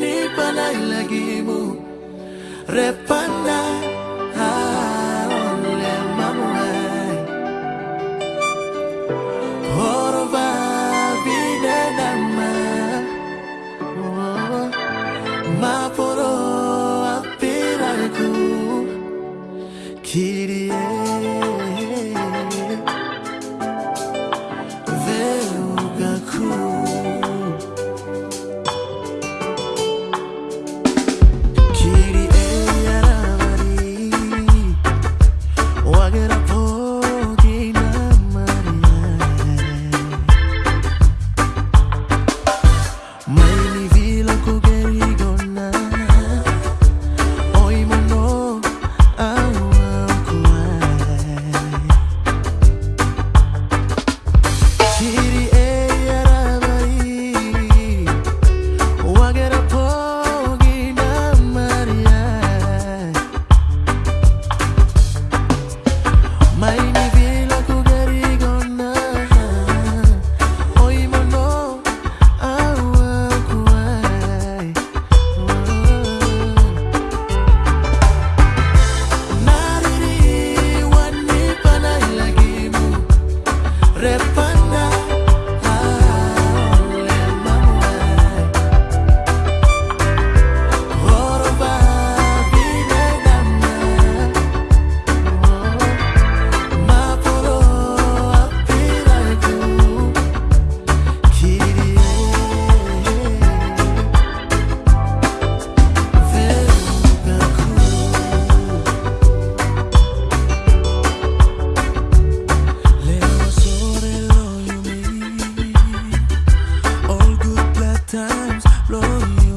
Nipanai lagi mu lagimu repana ole mamuai horva vine nama. Ma poro kiri love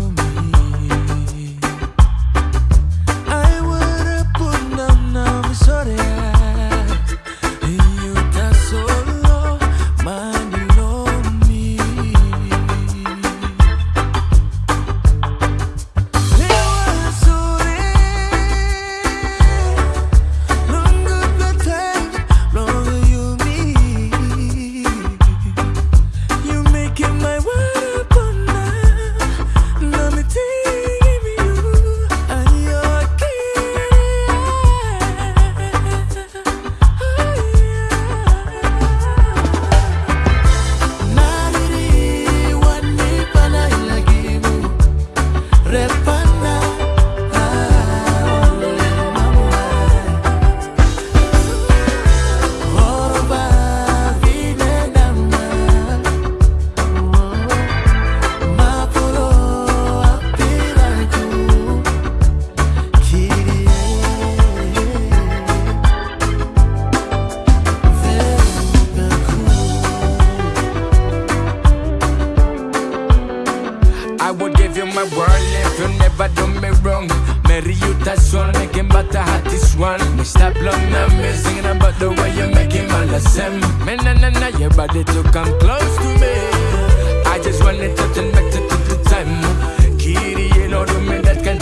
I would give you my world if you never do me wrong. Marry you, that's one, making but I had this one. Me stop long now, me singing about the way you make him all the same. Me na na na, your body to come close to me. I just want it to turn back to, the time. Kitty, you know, do me that kind